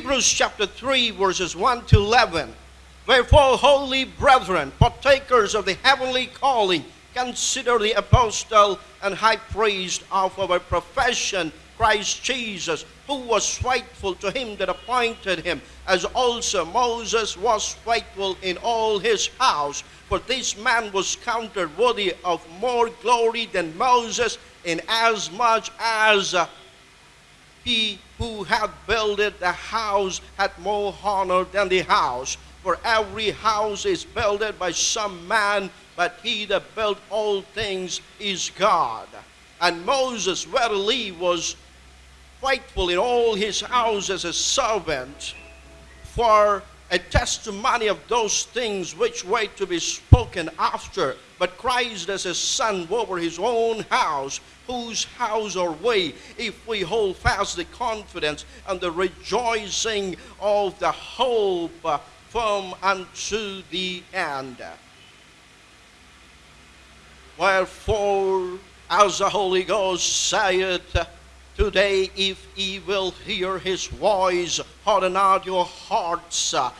Hebrews chapter 3, verses 1 to 11. Wherefore, holy brethren, partakers of the heavenly calling, consider the apostle and high priest of our profession, Christ Jesus, who was faithful to him that appointed him, as also Moses was faithful in all his house. For this man was counted worthy of more glory than Moses, inasmuch as he who had builded the house had more honor than the house. For every house is builded by some man, but he that built all things is God. And Moses verily was faithful in all his house as a servant for a testimony of those things which were to be spoken after. But Christ as a son over his own house, whose house are we, if we hold fast the confidence and the rejoicing of the hope uh, firm unto the end. Wherefore, as the Holy Ghost saith, Today, if ye will hear his voice, harden not your hearts, uh,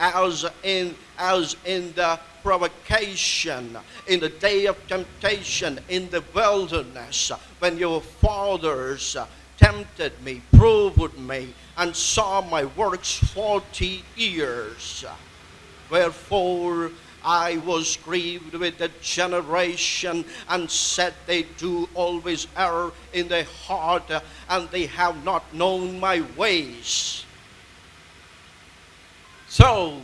as in as in the provocation, in the day of temptation, in the wilderness, when your fathers tempted me, proved me, and saw my works forty years. Wherefore I was grieved with the generation and said, They do always err in their heart, and they have not known my ways. So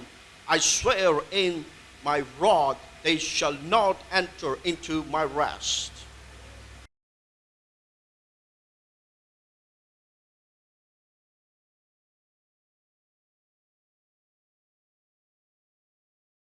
I swear in my wrath, they shall not enter into my rest.